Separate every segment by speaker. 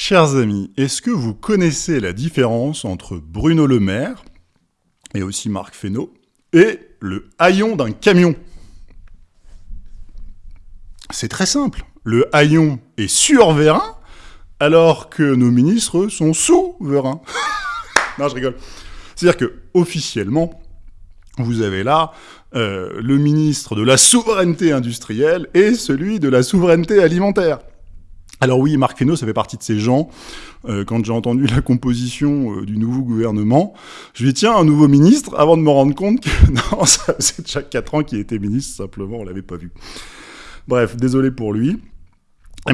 Speaker 1: Chers amis, est-ce que vous connaissez la différence entre Bruno Le Maire, et aussi Marc Fesneau, et le haillon d'un camion? C'est très simple. Le haillon est sur Vérin, alors que nos ministres sont sous Vérin. non, je rigole. C'est-à-dire que, officiellement, vous avez là euh, le ministre de la souveraineté industrielle et celui de la souveraineté alimentaire. Alors oui, Marc Fesneau, ça fait partie de ces gens. Euh, quand j'ai entendu la composition euh, du nouveau gouvernement, je lui ai dit, tiens, un nouveau ministre, avant de me rendre compte que non, ça faisait déjà 4 ans qu'il était ministre, simplement, on l'avait pas vu. Bref, désolé pour lui.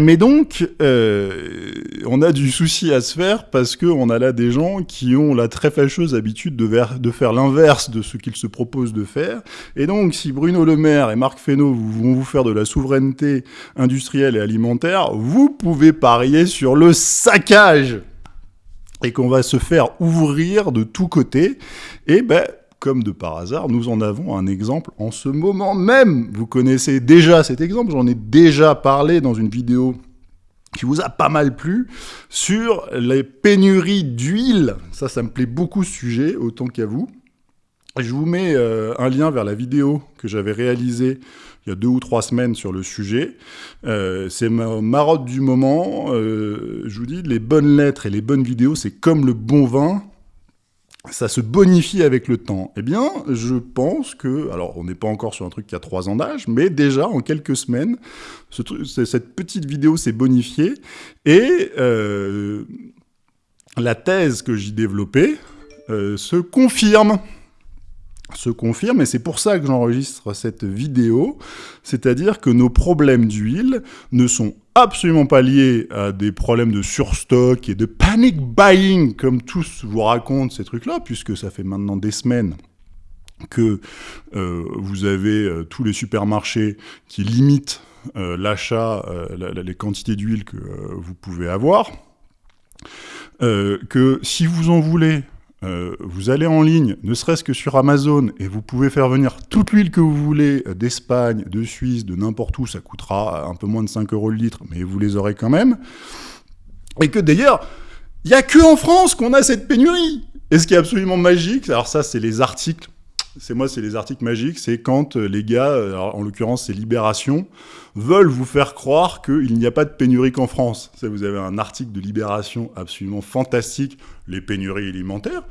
Speaker 1: Mais donc, euh, on a du souci à se faire parce qu'on a là des gens qui ont la très fâcheuse habitude de, faire l'inverse de ce qu'ils se proposent de faire. Et donc, si Bruno Le Maire et Marc Fesneau vont vous faire de la souveraineté industrielle et alimentaire, vous pouvez parier sur le saccage et qu'on va se faire ouvrir de tous côtés. Et ben, comme de par hasard, nous en avons un exemple en ce moment même. Vous connaissez déjà cet exemple, j'en ai déjà parlé dans une vidéo qui vous a pas mal plu, sur les pénuries d'huile. Ça, ça me plaît beaucoup ce sujet, autant qu'à vous. Je vous mets euh, un lien vers la vidéo que j'avais réalisée il y a deux ou trois semaines sur le sujet. Euh, c'est ma marotte du moment. Euh, je vous dis, les bonnes lettres et les bonnes vidéos, c'est comme le bon vin ça se bonifie avec le temps. Eh bien, je pense que, alors on n'est pas encore sur un truc qui a trois ans d'âge, mais déjà en quelques semaines, cette petite vidéo s'est bonifiée et euh, la thèse que j'y développais euh, se confirme se confirme, et c'est pour ça que j'enregistre cette vidéo, c'est-à-dire que nos problèmes d'huile ne sont absolument pas liés à des problèmes de surstock et de panic buying, comme tous vous racontent ces trucs-là, puisque ça fait maintenant des semaines que euh, vous avez euh, tous les supermarchés qui limitent euh, l'achat, les quantités d'huile que vous pouvez avoir, que si vous en voulez euh, vous allez en ligne, ne serait-ce que sur Amazon, et vous pouvez faire venir toute l'huile que vous voulez euh, d'Espagne, de Suisse, de n'importe où, ça coûtera un peu moins de 5 euros le litre, mais vous les aurez quand même. Et que d'ailleurs, il n'y a que en France qu'on a cette pénurie. Et ce qui est absolument magique, alors ça c'est les articles c'est moi, c'est les articles magiques, c'est quand euh, les gars, euh, en l'occurrence c'est Libération, veulent vous faire croire qu'il n'y a pas de pénurie qu'en France. Vous avez un article de Libération absolument fantastique, les pénuries alimentaires,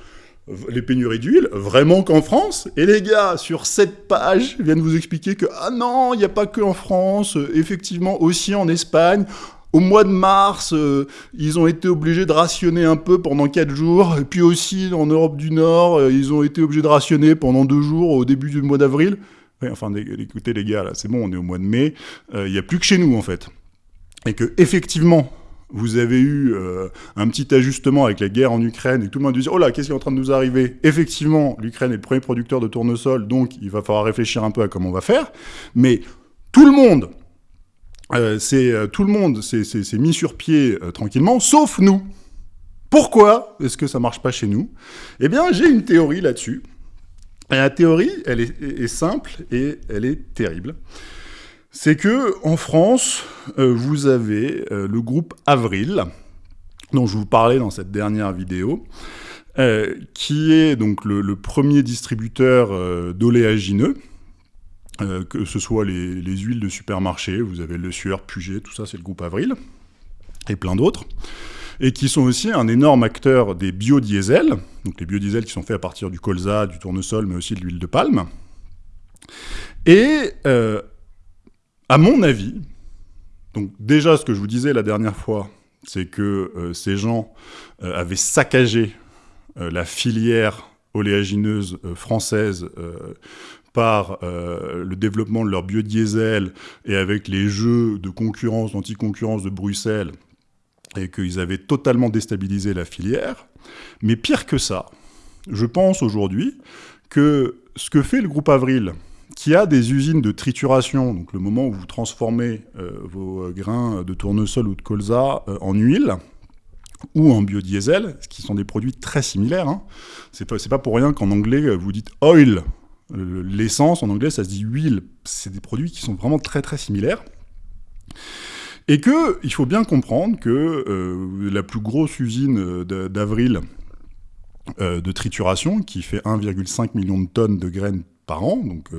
Speaker 1: les pénuries d'huile, vraiment qu'en France Et les gars, sur cette page, viennent vous expliquer que, ah non, il n'y a pas que en France, euh, effectivement aussi en Espagne, au mois de mars, euh, ils ont été obligés de rationner un peu pendant 4 jours. Et puis aussi, en Europe du Nord, euh, ils ont été obligés de rationner pendant 2 jours au début du mois d'avril. enfin, écoutez les gars, là, c'est bon, on est au mois de mai. Euh, il n'y a plus que chez nous, en fait. Et que, effectivement, vous avez eu un petit ajustement avec la guerre en Ukraine et tout le monde dit « Oh là, qu'est-ce qui est en train de nous arriver ?» Effectivement, l'Ukraine est le premier producteur de tournesol, donc il va falloir réfléchir un peu à comment on va faire. Mais tout le monde euh, c'est euh, tout le monde s'est mis sur pied euh, tranquillement, sauf nous. Pourquoi est-ce que ça marche pas chez nous? Eh bien, j'ai une théorie là-dessus. Et la théorie, elle est, simple et elle est terrible. C'est que en France, vous avez le groupe Avril, dont je vous parlais dans cette dernière vidéo, qui est donc le premier distributeur d'oléagineux, euh, que ce soit les, huiles de supermarché, vous avez Le Sueur, Puget, tout ça c'est le groupe Avril, et plein d'autres, et qui sont aussi un énorme acteur des biodiesels, donc les biodiesels qui sont faits à partir du colza, du tournesol, mais aussi de l'huile de palme. Et euh, à mon avis, donc déjà ce que je vous disais la dernière fois, c'est que euh, ces gens avaient saccagé la filière oléagineuse française par euh, le développement de leur biodiesel et avec les jeux de concurrence, d'anti-concurrence de Bruxelles, et qu'ils avaient totalement déstabilisé la filière. Mais pire que ça, je pense aujourd'hui que ce que fait le groupe Avril, qui a des usines de trituration, donc le moment où vous transformez euh, vos grains de tournesol ou de colza euh, en huile, ou en biodiesel, qui sont des produits très similaires. Hein. C'est pas, pas pour rien qu'en anglais, vous dites oil L'essence, en anglais, ça se dit huile. C'est des produits qui sont vraiment très très similaires. Et que il faut bien comprendre que euh, la plus grosse usine d'avril euh, de trituration, qui fait 1,5 million de tonnes de graines par an, donc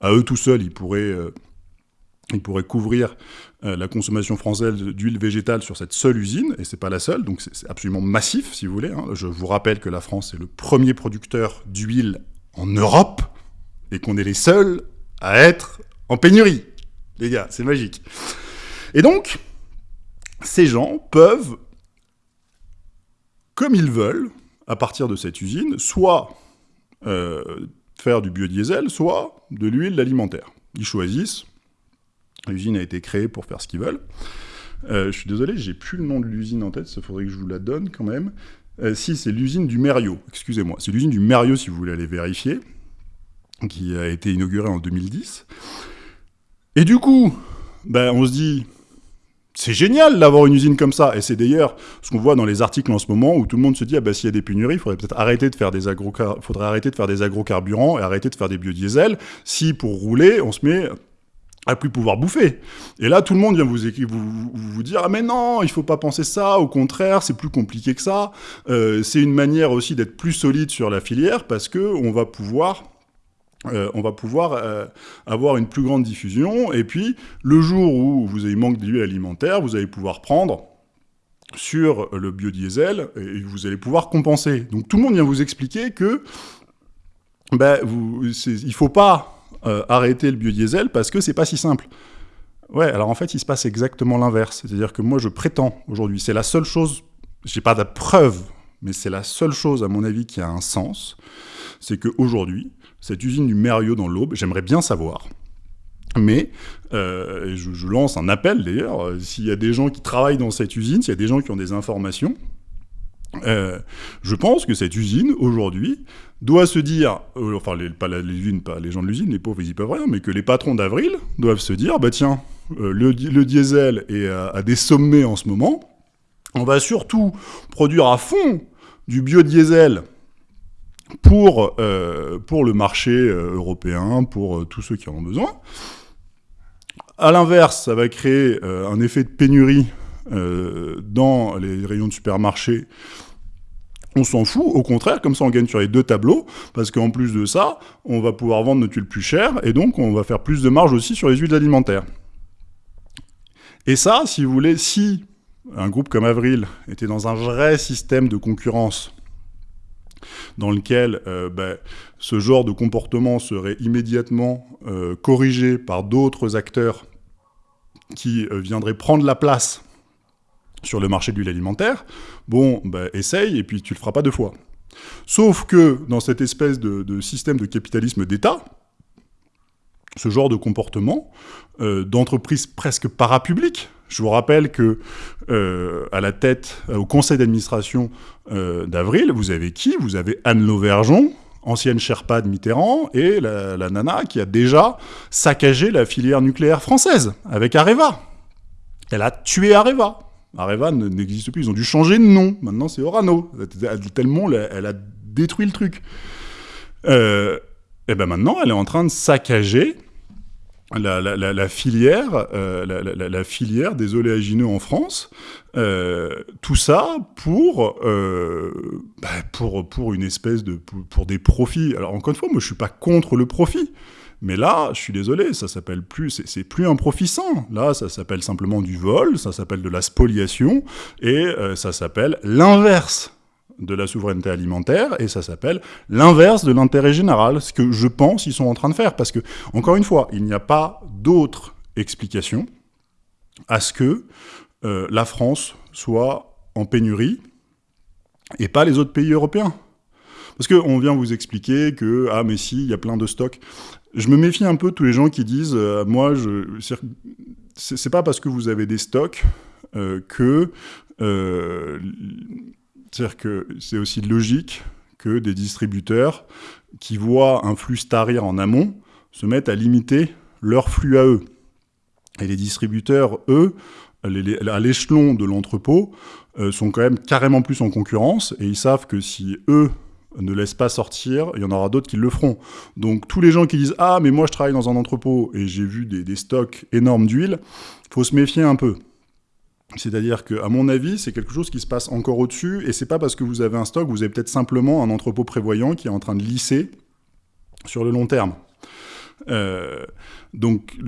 Speaker 1: à eux tout seuls, ils pourraient ils pourraient couvrir la consommation française d'huile végétale sur cette seule usine, et c'est pas la seule, donc c'est absolument massif, si vous voulez. Hein. Je vous rappelle que la France est le premier producteur d'huile en Europe, et qu'on est les seuls à être en pénurie. Les gars, c'est magique. Et donc, ces gens peuvent, comme ils veulent, à partir de cette usine, soit euh, faire du biodiesel, soit de l'huile alimentaire. Ils choisissent. L'usine a été créée pour faire ce qu'ils veulent. Euh, je suis désolé, j'ai plus le nom de l'usine en tête, il faudrait que je vous la donne quand même. Euh, si, c'est l'usine du Mériot, excusez-moi. C'est l'usine du Mériot si vous voulez aller vérifier, qui a été inaugurée en 2010. Et du coup, ben, on se dit, c'est génial d'avoir une usine comme ça. Et c'est d'ailleurs ce qu'on voit dans les articles en ce moment où tout le monde se dit ah ben, s'il y a des pénuries, il faudrait peut-être arrêter de faire des faudrait arrêter de faire des agrocarburants et arrêter de faire des biodiesels. Si pour rouler, on se met à plus pouvoir bouffer. Et là, tout le monde vient vous, vous, vous dire ah mais non, il faut pas penser ça. Au contraire, c'est plus compliqué que ça. Euh, c'est une manière aussi d'être plus solide sur la filière parce que on va pouvoir euh, on va pouvoir euh, avoir une plus grande diffusion. Et puis, le jour où vous avez manque d'huile alimentaire, vous allez pouvoir prendre sur le biodiesel et vous allez pouvoir compenser. Donc tout le monde vient vous expliquer que ben, il ne faut pas euh, arrêter le biodiesel parce que c'est pas si simple. Ouais, alors en fait, il se passe exactement l'inverse. C'est-à-dire que moi, je prétends aujourd'hui, c'est la seule chose, j'ai pas de preuve, mais c'est la seule chose, à mon avis, qui a un sens, c'est qu'aujourd'hui, cette usine du Mériot dans l'Aube, j'aimerais bien savoir. Mais euh, je, lance un appel d'ailleurs, euh, s'il y a des gens qui travaillent dans cette usine, s'il y a des gens qui ont des informations, euh, je pense que cette usine, aujourd'hui, doit se dire, enfin, les, pas l'usine, pas les gens de l'usine, les pauvres, ils y peuvent rien, mais que les patrons d'Avril doivent se dire, bah tiens, le, diesel est à, des sommets en ce moment, on va surtout produire à fond du biodiesel pour, euh, pour le marché euh, européen, pour euh, tous ceux qui en ont besoin. À l'inverse, ça va créer un effet de pénurie dans les rayons de supermarché. On s'en fout, au contraire, comme ça on gagne sur les deux tableaux, parce qu'en plus de ça, on va pouvoir vendre nos tuiles plus cher, et donc on va faire plus de marge aussi sur les huiles alimentaires. Et ça, si vous voulez, si un groupe comme Avril était dans un vrai système de concurrence dans lequel euh, ben, ce genre de comportement serait immédiatement euh, corrigé par d'autres acteurs qui euh, viendraient prendre la place sur le marché de l'huile alimentaire, bon, ben, essaye et puis tu le feras pas deux fois. Sauf que dans cette espèce de système de capitalisme d'État, ce genre de comportement euh, d'entreprise presque parapublique. Je vous rappelle que euh, à la tête, euh, au conseil d'administration d'Avril, vous avez qui? Vous avez Anne Lauvergeon, ancienne Sherpa de Mitterrand, et la, nana qui a déjà saccagé la filière nucléaire française avec Areva. Elle a tué Areva. Areva n'existe plus, ils ont dû changer de nom. Maintenant, c'est Orano. Tellement elle a détruit le truc. et ben maintenant, elle est en train de saccager la, filière, euh, la, filière des oléagineux en France, euh, tout ça pour, euh, bah, pour, pour une espèce de, pour, des profits. Alors encore une fois, moi je suis pas contre le profit, mais là, je suis désolé, ça s'appelle plus, c'est plus un profit sans. Là, ça s'appelle simplement du vol, ça s'appelle de la spoliation, et ça s'appelle l'inverse de la souveraineté alimentaire, et ça s'appelle l'inverse de l'intérêt général, ce que je pense ils sont en train de faire. Parce que, encore une fois, il n'y a pas d'autre explication à ce que euh, la France soit en pénurie et pas les autres pays européens. Parce qu'on vient vous expliquer que, ah mais si, il y a plein de stocks. Je me méfie un peu tous les gens qui disent, euh, moi, je... c'est pas parce que vous avez des stocks euh, que c'est-à-dire que c'est aussi logique que des distributeurs qui voient un flux starir en amont se mettent à limiter leur flux à eux. Et les distributeurs, eux, à l'échelon de l'entrepôt, euh, sont quand même carrément plus en concurrence, et ils savent que si eux ne laissent pas sortir, il y en aura d'autres qui le feront. Donc tous les gens qui disent « Ah, mais moi je travaille dans un entrepôt et j'ai vu des, des stocks énormes d'huile », faut se méfier un peu. C'est-à-dire que, à mon avis, c'est quelque chose qui se passe encore au-dessus, et c'est pas parce que vous avez un stock, vous avez peut-être simplement un entrepôt prévoyant qui est en train de lisser sur le long terme. Euh, donc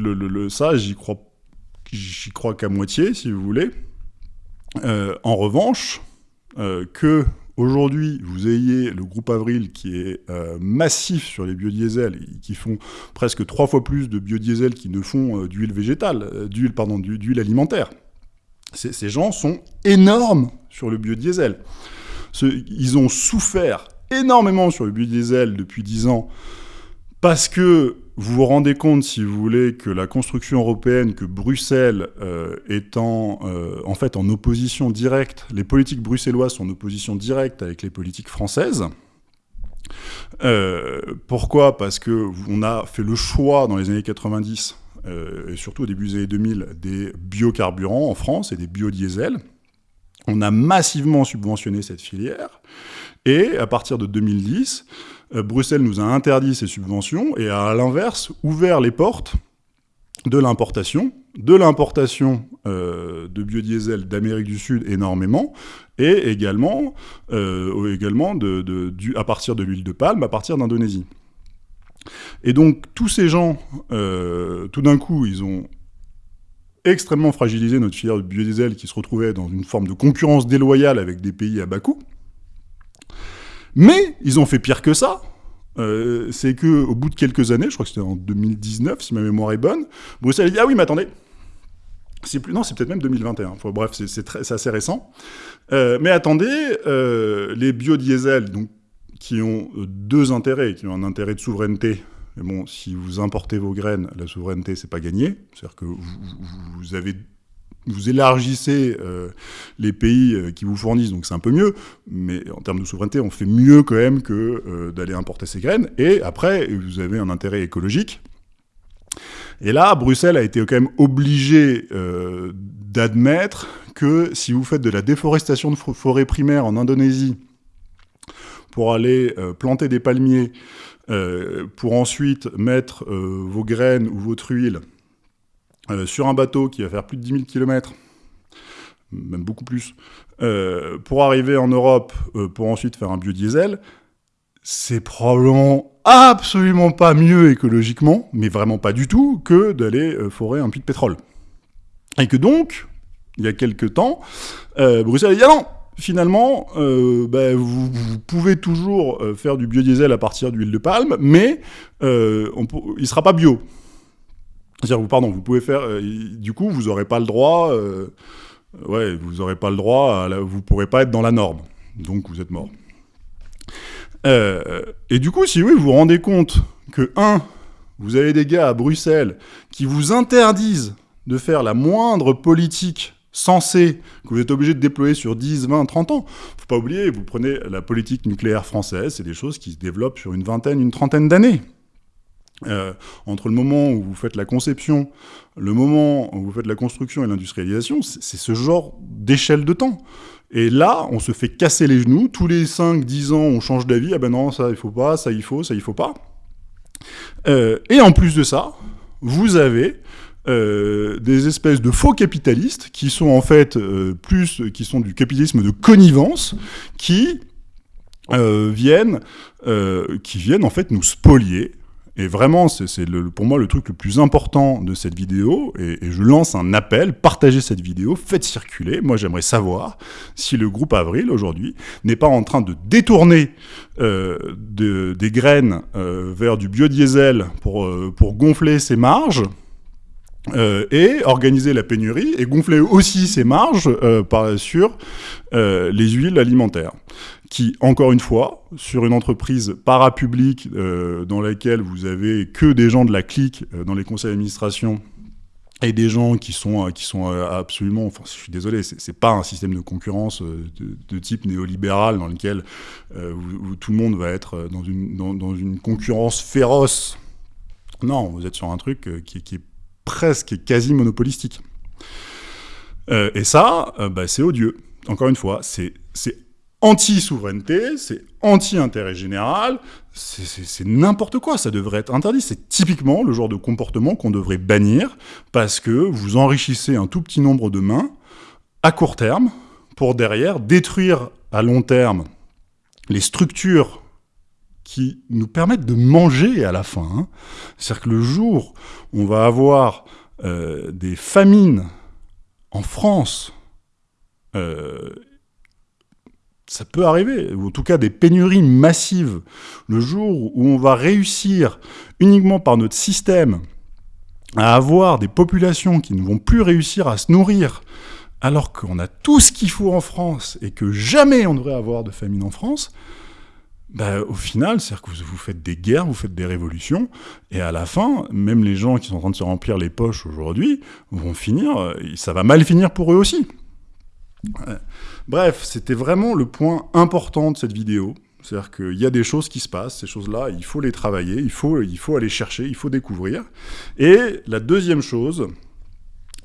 Speaker 1: ça, j'y crois, qu'à moitié, si vous voulez. Euh, en revanche, euh, que aujourd'hui vous ayez le groupe Avril qui est massif sur les biodiesels, qui font presque trois fois plus de biodiesel qui ne font d'huile végétale, d'huile pardon, d'huile alimentaire. Ces gens sont énormes sur le biodiesel. Ils ont souffert énormément sur le biodiesel depuis 10 ans parce que vous vous rendez compte, si vous voulez, que la construction européenne, que Bruxelles euh, euh, en fait en opposition directe, les politiques bruxelloises sont en opposition directe avec les politiques françaises. Euh, pourquoi? Parce que on a fait le choix dans les années 90 et surtout au début des années 2000 des biocarburants en France et des biodiesels. On a massivement subventionné cette filière et à partir de 2010, euh, Bruxelles nous a interdit ces subventions et a à l'inverse ouvert les portes de l'importation, de l'importation euh, de biodiesel d'Amérique du Sud énormément, et également, euh, également de, à partir de l'huile de palme, à partir d'Indonésie. Et donc tous ces gens, tout d'un coup, ils ont extrêmement fragilisé notre filière de biodiesel qui se retrouvait dans une forme de concurrence déloyale avec des pays à bas coût. Mais ils ont fait pire que ça. Euh, c'est que au bout de quelques années, je crois que c'était en 2019, si ma mémoire est bonne, Bruxelles a dit ah oui, mais attendez, c'est plus non, c'est peut-être même 2021. bref, c'est assez récent. Euh, mais attendez, euh, les biodiesels, donc qui ont deux intérêts, qui ont un intérêt de souveraineté. Mais bon, si vous importez vos graines, la souveraineté, c'est pas gagné. C'est-à-dire que vous avez vous élargissez euh, les pays euh, qui vous fournissent, donc c'est un peu mieux, mais en termes de souveraineté, on fait mieux quand même que euh, d'aller importer ces graines. Et après, vous avez un intérêt écologique. Et là, Bruxelles a été quand même obligé d'admettre que si vous faites de la déforestation de forêts primaires en Indonésie pour aller planter des palmiers, pour ensuite mettre vos graines ou votre huile euh, sur un bateau qui va faire plus de 10 000 km, même beaucoup plus, euh, pour arriver en Europe, euh, pour ensuite faire un biodiesel, c'est probablement absolument pas mieux écologiquement, mais vraiment pas du tout, que d'aller forer un puits de pétrole. Et que donc, il y a quelques temps, Bruxelles a dit ah non, finalement, bah, vous, pouvez toujours faire du biodiesel à partir d'huile de palme, mais on, il sera pas bio. C'est-à-dire, pardon, vous pouvez faire. Euh, du coup, vous n'aurez pas le droit. Euh, ouais, vous pas le droit. Vous pourrez pas être dans la norme. Donc, vous êtes mort. Euh, et du coup, si oui, vous vous rendez compte que, un, vous avez des gars à Bruxelles qui vous interdisent de faire la moindre politique sensée que vous êtes obligé de déployer sur 10, 20, 30 ans. Faut pas oublier, vous prenez la politique nucléaire française, c'est des choses qui se développent sur une vingtaine, une trentaine d'années. Euh, entre le moment où vous faites la conception, le moment où vous faites la construction et l'industrialisation, c'est ce genre d'échelle de temps. Et là, on se fait casser les genoux, tous les 5-10 ans, on change d'avis, ah ben non, ça il faut pas, ça il faut, ça il faut pas. Euh, et en plus de ça, vous avez euh, des espèces de faux capitalistes qui sont en fait plus, qui sont du capitalisme de connivence, qui viennent, qui viennent en fait nous spolier et vraiment, c'est pour moi le truc le plus important de cette vidéo, et, je lance un appel, partagez cette vidéo, faites circuler. Moi, j'aimerais savoir si le groupe Avril, aujourd'hui, n'est pas en train de détourner euh, des graines euh, vers du biodiesel pour, euh, pour gonfler ses marges, et organiser la pénurie et gonfler aussi ses marges par, sur les huiles alimentaires qui, encore une fois, sur une entreprise parapublique euh, dans laquelle vous avez que des gens de la clique euh, dans les conseils d'administration et des gens qui sont, euh, qui sont absolument, enfin je suis désolé, c'est pas un système de concurrence de, type néolibéral dans lequel tout le monde va être dans une, dans, une concurrence féroce. Non, vous êtes sur un truc qui, qui est presque quasi monopolistique. et ça, bah, c'est odieux. Encore une fois, c'est anti-souveraineté, c'est anti-intérêt général, c'est n'importe quoi, ça devrait être interdit. C'est typiquement le genre de comportement qu'on devrait bannir parce que vous enrichissez un tout petit nombre de mains à court terme pour derrière détruire à long terme les structures qui nous permettent de manger à la fin. Hein. C'est-à-dire que le jour où on va avoir euh, des famines en France, euh, ça peut arriver, ou en tout cas des pénuries massives, le jour où on va réussir uniquement par notre système à avoir des populations qui ne vont plus réussir à se nourrir, alors qu'on a tout ce qu'il faut en France et que jamais on devrait avoir de famine en France, bah, au final, c'est-à-dire que vous, faites des guerres, vous faites des révolutions, et à la fin, même les gens qui sont en train de se remplir les poches aujourd'hui vont finir, euh, ça va mal finir pour eux aussi. Bref, c'était vraiment le point important de cette vidéo. C'est-à-dire qu'il y a des choses qui se passent, ces choses-là, il faut les travailler, il faut, il faut aller chercher, il faut découvrir. Et la deuxième chose,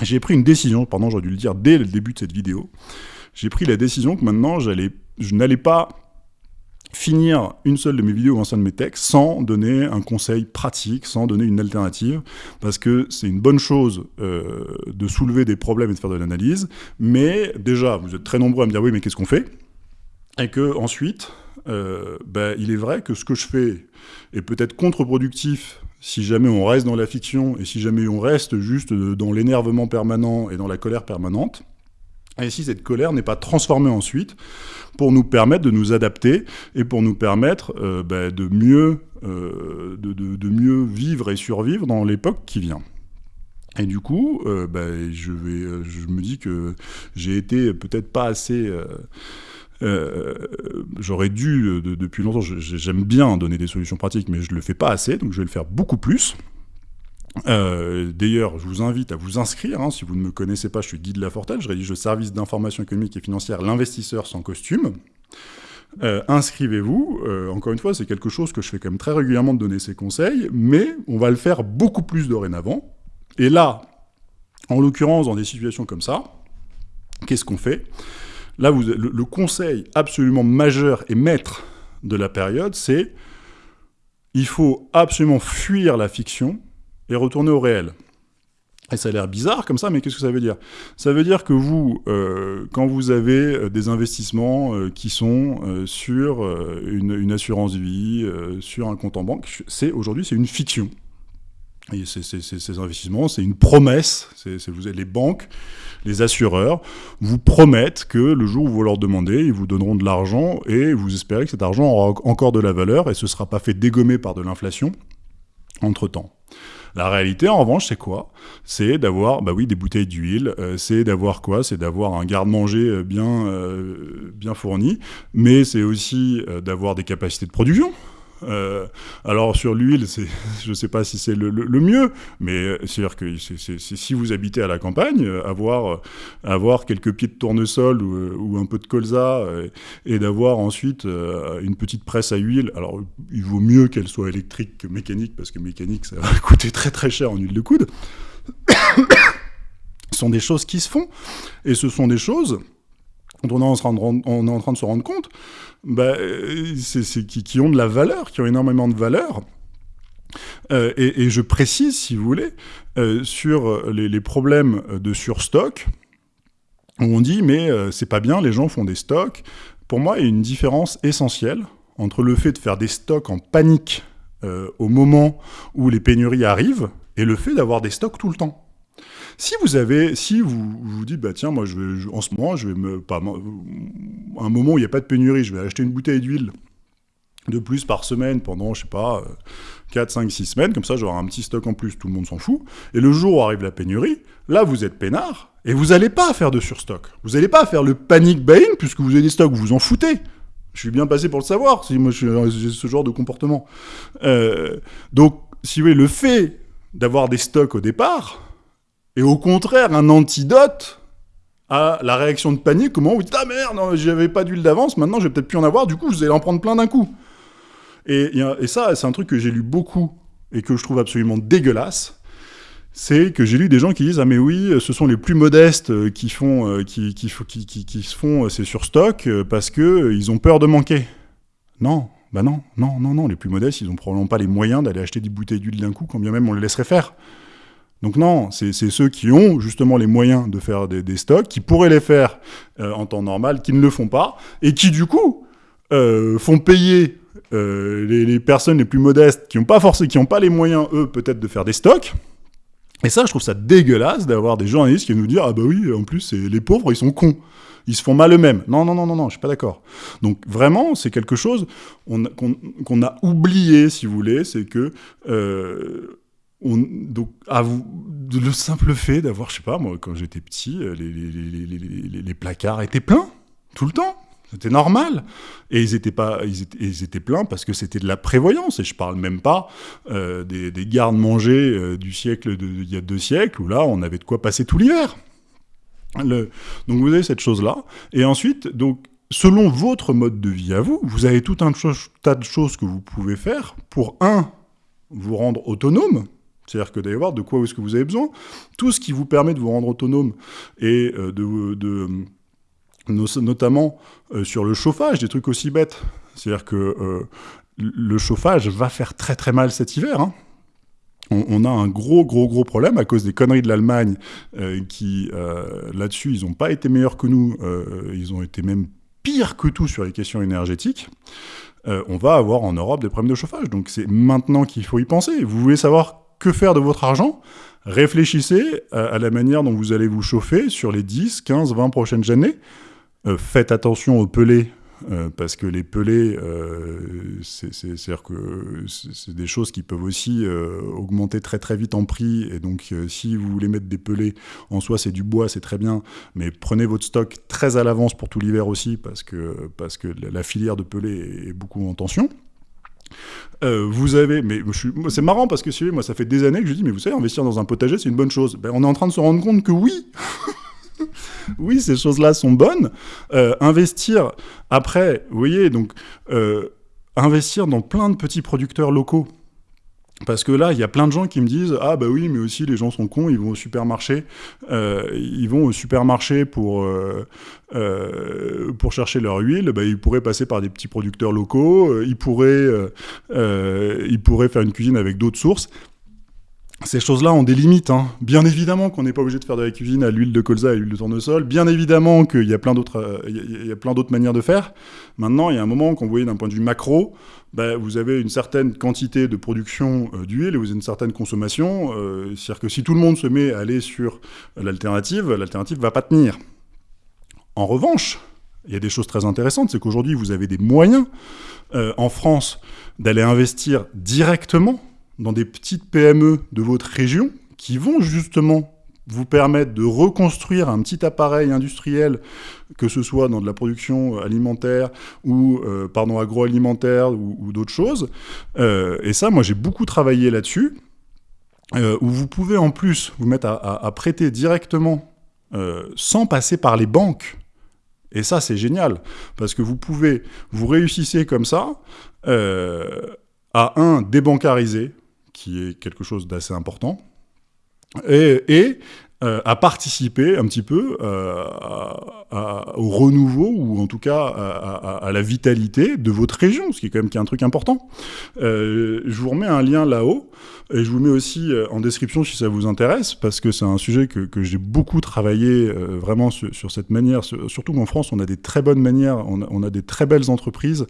Speaker 1: j'ai pris une décision, pardon, j'aurais dû le dire dès le début de cette vidéo, j'ai pris la décision que maintenant, je n'allais pas finir une seule de mes vidéos ou un seul de mes textes sans donner un conseil pratique, sans donner une alternative, parce que c'est une bonne chose euh, de soulever des problèmes et de faire de l'analyse, mais déjà, vous êtes très nombreux à me dire « oui, mais qu'est-ce qu'on fait ?» Et que ensuite, euh, ben, il est vrai que ce que je fais est peut-être contre-productif si jamais on reste dans la fiction et si jamais on reste juste dans l'énervement permanent et dans la colère permanente, et si cette colère n'est pas transformée ensuite pour nous permettre de nous adapter et pour nous permettre euh, de, mieux, euh, de, mieux vivre et survivre dans l'époque qui vient. Et du coup, euh, bah, je, me dis que j'ai été peut-être pas assez... J'aurais dû, depuis longtemps, j'aime bien donner des solutions pratiques, mais je le fais pas assez, donc je vais le faire beaucoup plus. Euh, d'ailleurs, je vous invite à vous inscrire, hein, si vous ne me connaissez pas, je suis Guy de Lafortelle, je rédige le service d'information économique et financière L'investisseur sans costume. Euh, inscrivez-vous, euh, encore une fois, c'est quelque chose que je fais quand même très régulièrement de donner ces conseils, mais on va le faire beaucoup plus dorénavant. Et là, en l'occurrence, dans des situations comme ça, qu'est-ce qu'on fait? Là, vous, le conseil absolument majeur et maître de la période, c'est il faut absolument fuir la fiction, et retourner au réel. Et ça a l'air bizarre comme ça, mais qu'est-ce que ça veut dire? Ça veut dire que vous, euh, quand vous avez euh, des investissements euh, qui sont sur une, assurance vie, sur un compte en banque, c'est aujourd'hui c'est une fiction. Ces investissements, c'est une promesse. Vous les banques, les assureurs vous promettent que le jour où vous leur demandez, ils vous donneront de l'argent et vous espérez que cet argent aura encore de la valeur et ce ne sera pas fait dégommer par de l'inflation entre-temps. La réalité, en revanche, c'est quoi? C'est d'avoir, bah oui, des bouteilles d'huile, euh, c'est d'avoir quoi? C'est d'avoir un garde-manger euh, bien, euh, bien fourni, mais c'est aussi d'avoir des capacités de production. Euh, alors sur l'huile, je ne sais pas si c'est le, mieux, mais c'est-à-dire que si vous habitez à la campagne, avoir, avoir quelques pieds de tournesol ou, un peu de colza et d'avoir ensuite une petite presse à huile, alors il vaut mieux qu'elle soit électrique que mécanique, parce que mécanique, ça va coûter très très cher en huile de coude. ce sont des choses qui se font, et ce sont des choses dont on est en train de, se rendre compte, bah, c'est, qui, ont de la valeur, qui ont énormément de valeur. Euh, et, je précise, si vous voulez, euh, sur les, problèmes de surstock, où on dit, mais euh, c'est pas bien, les gens font des stocks. Pour moi, il y a une différence essentielle entre le fait de faire des stocks en panique au moment où les pénuries arrivent, et le fait d'avoir des stocks tout le temps. Si vous avez, si vous vous dites, bah tiens, moi, en ce moment, je vais me, pas, un moment où il n'y a pas de pénurie, je vais acheter une bouteille d'huile de plus par semaine pendant, je sais pas, 4, 5, 6 semaines, comme ça j'aurai un petit stock en plus, tout le monde s'en fout. Et le jour où arrive la pénurie, là vous êtes peinard, et vous n'allez pas faire de surstock. Vous n'allez pas faire le panic buying, puisque vous avez des stocks, vous vous en foutez. Je suis bien passé pour le savoir, si moi j'ai ce genre de comportement. Euh, donc, si vous voulez, le fait d'avoir des stocks au départ, et au contraire un antidote à la réaction de panique, comment vous dites « Ah merde, j'avais pas d'huile d'avance, maintenant je vais peut-être plus en avoir, du coup vous allez en prendre plein d'un coup ». Et, ça, c'est un truc que j'ai lu beaucoup et que je trouve absolument dégueulasse, c'est que j'ai lu des gens qui disent « Ah mais oui, ce sont les plus modestes qui font, euh, qui, se font ces surstocks parce qu'ils ont peur de manquer ». Non, bah non, non, non, non, les plus modestes, ils ont probablement pas les moyens d'aller acheter des bouteilles d'huile d'un coup, quand bien même on les laisserait faire. Donc non, c'est ceux qui ont justement les moyens de faire des, stocks, qui pourraient les faire euh, en temps normal, qui ne le font pas, et qui du coup euh, font payer euh, les, personnes les plus modestes, qui n'ont pas forcément, qui n'ont pas les moyens, eux, peut-être de faire des stocks. Et ça, je trouve ça dégueulasse d'avoir des journalistes qui nous dire ah bah oui, en plus les pauvres, ils sont cons ils se font mal eux-mêmes. Non, non, non, non, non, je suis pas d'accord. Donc vraiment, c'est quelque chose qu'on a oublié, si vous voulez, c'est que on, donc, le simple fait d'avoir, je sais pas, moi, quand j'étais petit, euh, les, placards étaient pleins, tout le temps. C'était normal. Et ils étaient, pas, ils étaient, pleins parce que c'était de la prévoyance. Et je parle même pas euh, des, des gardes-manger euh, du siècle d'il y a deux siècles, où là, on avait de quoi passer tout l'hiver. Donc vous avez cette chose-là. Et ensuite, donc, selon votre mode de vie à vous, vous avez tout un tas de choses que vous pouvez faire pour, un, vous rendre autonome, c'est-à-dire que d'aller voir de quoi est-ce que vous avez besoin. Tout ce qui vous permet de vous rendre autonome et euh, de, notamment euh, sur le chauffage, des trucs aussi bêtes. C'est-à-dire que euh, le chauffage va faire très très mal cet hiver. Hein. On, a un gros gros gros problème à cause des conneries de l'Allemagne qui, là-dessus, ils n'ont pas été meilleurs que nous, ils ont été même pires que tout sur les questions énergétiques. on va avoir en Europe des problèmes de chauffage. Donc c'est maintenant qu'il faut y penser. Vous voulez savoir que faire de votre argent? Réfléchissez à, la manière dont vous allez vous chauffer sur les 10, 15, 20 prochaines années. Euh, faites attention aux pelés, euh, parce que les pelés, euh, c'est des choses qui peuvent aussi augmenter très très vite en prix. Et donc, si vous voulez mettre des pelés, en soi, c'est du bois, c'est très bien. Mais prenez votre stock très à l'avance pour tout l'hiver aussi, parce que, parce que la filière de pelés est beaucoup en tension. Euh, vous avez, mais c'est marrant parce que si moi ça fait des années que je dis, mais vous savez, investir dans un potager, c'est une bonne chose. Ben, on est en train de se rendre compte que oui, oui, ces choses-là sont bonnes. Euh, investir après, vous voyez, donc euh, investir dans plein de petits producteurs locaux. Parce que là, il y a plein de gens qui me disent Ah, bah oui, mais aussi les gens sont cons, ils vont au supermarché. Euh, ils vont au supermarché pour, euh, euh, pour chercher leur huile. Bah, ils pourraient passer par des petits producteurs locaux. ils, pourraient, ils pourraient faire une cuisine avec d'autres sources. Ces choses-là ont des limites. Hein. Bien évidemment qu'on n'est pas obligé de faire de la cuisine à l'huile de colza et à l'huile de tournesol. Bien évidemment qu'il y a plein d'autres, il y a plein d'autres manières de faire. Maintenant, il y a un moment, quand vous d'un point de vue macro, bah, vous avez une certaine quantité de production euh, d'huile et vous avez une certaine consommation. Euh, c'est-à-dire que si tout le monde se met à aller sur l'alternative, l'alternative va pas tenir. En revanche, il y a des choses très intéressantes, c'est qu'aujourd'hui, vous avez des moyens euh, en France d'aller investir directement dans des petites PME de votre région qui vont justement vous permettre de reconstruire un petit appareil industriel, que ce soit dans de la production alimentaire ou euh, pardon agroalimentaire ou, d'autres choses. Euh, et ça, moi, j'ai beaucoup travaillé là-dessus. Euh, où vous pouvez en plus vous mettre à, prêter directement sans passer par les banques. Et ça, c'est génial, parce que vous pouvez, vous réussissez comme ça à un débancariser, qui est quelque chose d'assez important, et, euh, à participer un petit peu euh, au renouveau, ou en tout cas à, la vitalité de votre région, ce qui est quand même un truc important. Euh, je vous remets un lien là-haut, et je vous mets aussi en description si ça vous intéresse, parce que c'est un sujet que, j'ai beaucoup travaillé vraiment sur, cette manière, surtout qu'en France, on a des très bonnes manières, on a des très belles entreprises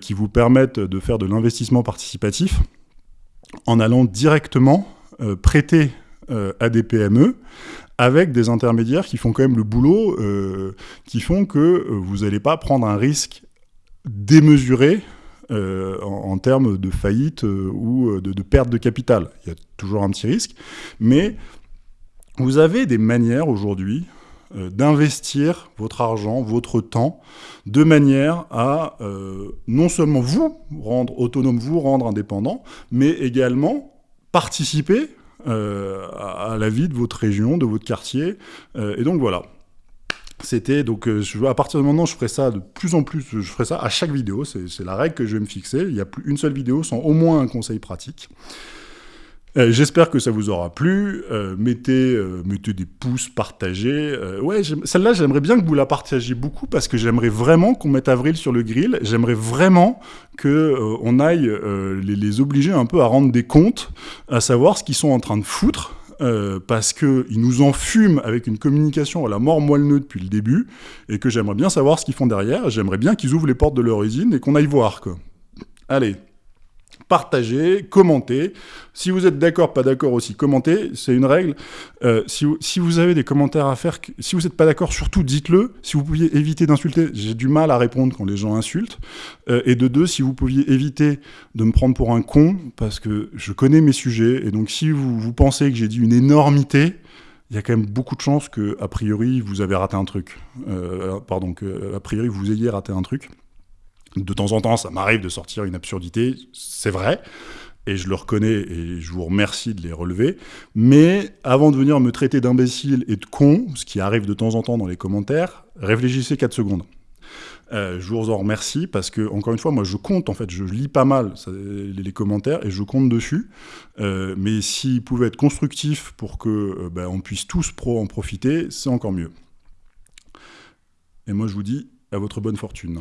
Speaker 1: qui vous permettent de faire de l'investissement participatif en allant directement prêter euh, à des PME avec des intermédiaires qui font quand même le boulot, euh, qui font que euh, vous n'allez pas prendre un risque démesuré en, termes de faillite ou de, perte de capital. Il y a toujours un petit risque, mais vous avez des manières aujourd'hui d'investir votre argent, votre temps, de manière à non seulement vous rendre autonome, vous rendre indépendant, mais également participer euh, à, la vie de votre région, de votre quartier. Euh, et donc voilà. C'était donc, euh, à partir de maintenant, je ferai ça de plus en plus, je ferai ça à chaque vidéo, c'est la règle que je vais me fixer. Il n'y a plus une seule vidéo sans au moins un conseil pratique. Euh, j'espère que ça vous aura plu. Euh, mettez, euh, mettez des pouces, partagez. ouais, celle-là, j'aimerais bien que vous la partagiez beaucoup parce que j'aimerais vraiment qu'on mette Avril sur le grill. J'aimerais vraiment que on aille les, obliger un peu à rendre des comptes, à savoir ce qu'ils sont en train de foutre parce qu'ils nous enfument avec une communication à la mort moelle depuis le début, et que j'aimerais bien savoir ce qu'ils font derrière, j'aimerais bien qu'ils ouvrent les portes de leur usine et qu'on aille voir. Allez, partagez, commentez. Si vous êtes d'accord, pas d'accord aussi, commentez. C'est une règle. Euh, si, vous, avez des commentaires à faire, si vous n'êtes pas d'accord, surtout dites-le. Si vous pouviez éviter d'insulter, j'ai du mal à répondre quand les gens insultent. Euh, et de deux, si vous pouviez éviter de me prendre pour un con, parce que je connais mes sujets. Et donc si vous, vous pensez que j'ai dit une énormité, il y a quand même beaucoup de chances que, a priori, vous avez raté un truc. Euh, pardon, que, a priori, vous ayez raté un truc. De temps en temps, ça m'arrive de sortir une absurdité, c'est vrai, et je le reconnais et je vous remercie de les relever. Mais avant de venir me traiter d'imbécile et de con, ce qui arrive de temps en temps dans les commentaires, réfléchissez 4 secondes. Euh, je vous en remercie parce que, encore une fois, moi je compte, en fait, je lis pas mal les, commentaires et je compte dessus. Euh, mais s'ils pouvaient être constructifs pour que euh, ben, on puisse tous pro en profiter, c'est encore mieux. Et moi je vous dis à votre bonne fortune.